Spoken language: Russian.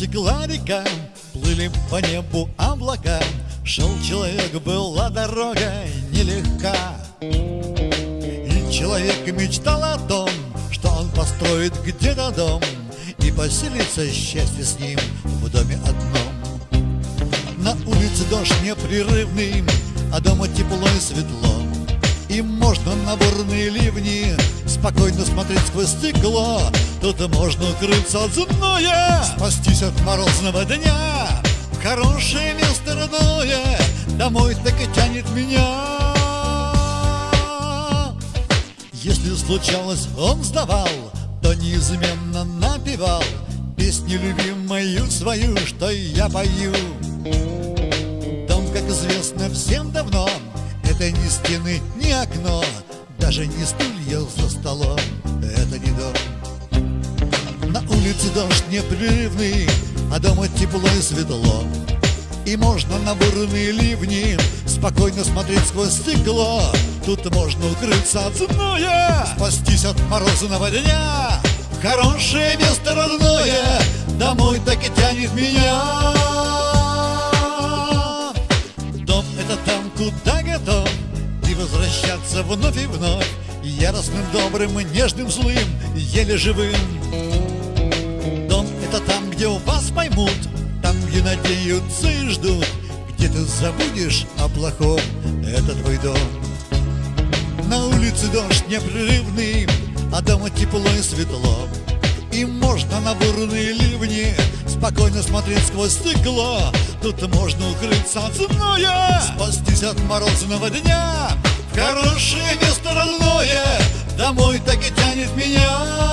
Текла река, плыли по небу облака. Шел человек, была дорога нелегка. И человек мечтал о том, что он построит где-то дом И поселится счастье с ним в доме одном. На улице дождь непрерывный, а дома тепло и светло И можно на бурные ливни спокойно смотреть сквозь стекло. Тут можно укрыться от зноя Спастись от морозного дня. В хорошее место родное Домой так и тянет меня. Если случалось, он сдавал То неизменно напевал Песню любимую свою, что я пою. Дом, как известно всем давно Это не стены, не окно Даже не стулья за столом Это не дом на улице дождь непрерывный, а дома тепло и светло. И можно на бурные ливни спокойно смотреть сквозь стекло. Тут можно укрыться от зноя, спастись от морозного дня. Хорошее место родное, домой так и тянет меня. Вновь и вновь. Яростным, добрым, нежным, злым, еле живым. Это там, где у вас поймут Там, где надеются и ждут Где ты забудешь о плохом. Это твой дом. На улице дождь непрерывный А дома тепло и светло. И можно на бурные ливни Спокойно смотреть сквозь стекло. Тут можно укрыться от зноя Спастись от морозного дня хорошее место родное Домой так и тянет меня